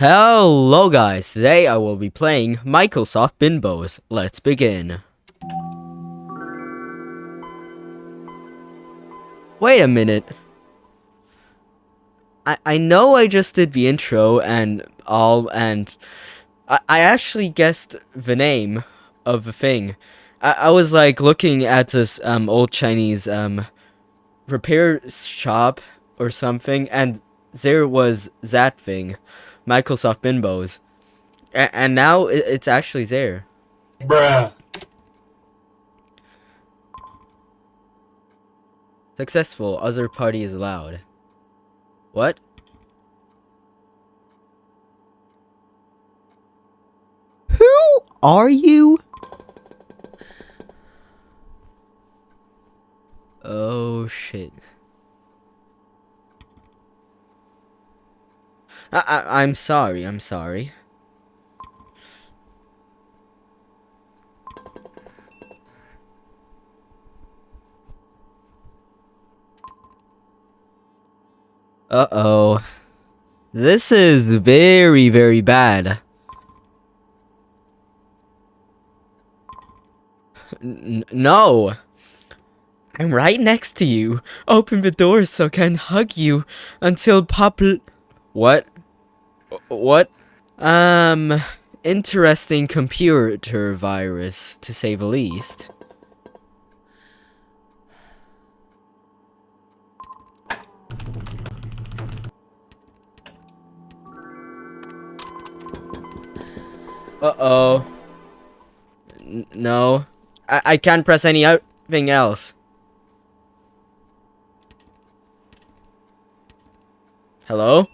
Hello guys, today I will be playing Microsoft Binbos. Let's begin. Wait a minute. I, I know I just did the intro and all and I, I actually guessed the name of the thing. I, I was like looking at this um old Chinese um repair shop or something and there was that thing. Microsoft Binbos. A- and now it's actually there. Bruh. Successful. Other party is allowed. What? Who are you? Oh shit. I, I I'm sorry. I'm sorry. Uh-oh. This is very, very bad. N no. I'm right next to you. Open the door so I can hug you until pop... What? What? Um, interesting computer virus, to say the least. Uh-oh. No. I, I can't press anything else. Hello?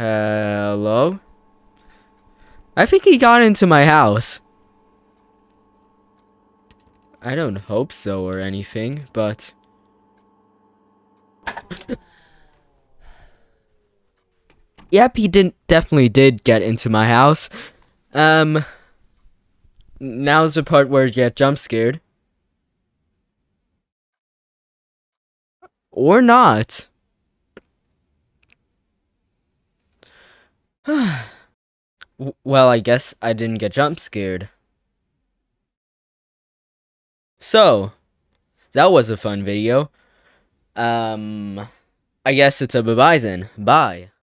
Hello? I think he got into my house. I don't hope so or anything, but... yep, he didn't definitely did get into my house. Um now's the part where you get jump scared. Or not. Well, I guess I didn't get jump scared. So, that was a fun video. Um, I guess it's a bye-bye then. Bye.